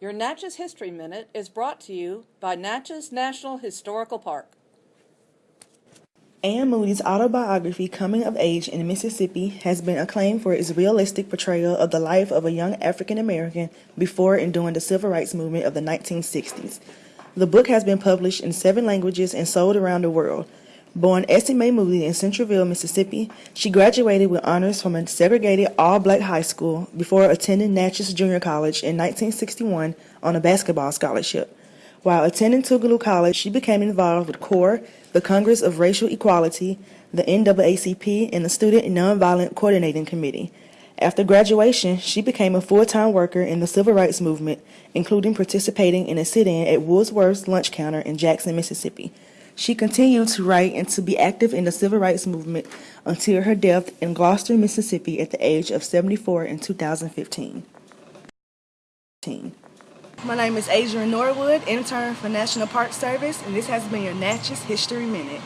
Your Natchez History Minute is brought to you by Natchez National Historical Park. Anne Moody's autobiography, Coming of Age in Mississippi, has been acclaimed for its realistic portrayal of the life of a young African American before and during the civil rights movement of the 1960s. The book has been published in seven languages and sold around the world. Born Essie Mae Moody in Centreville, Mississippi, she graduated with honors from a segregated all-black high school before attending Natchez Junior College in 1961 on a basketball scholarship. While attending Tougaloo College, she became involved with CORE, the Congress of Racial Equality, the NAACP, and the Student Nonviolent Coordinating Committee. After graduation, she became a full-time worker in the civil rights movement, including participating in a sit-in at Woolworth's lunch counter in Jackson, Mississippi. She continued to write and to be active in the civil rights movement until her death in Gloster, Mississippi at the age of 74 in 2015. My name is Adrian Norwood, intern for National Park Service, and this has been your Natchez History Minute.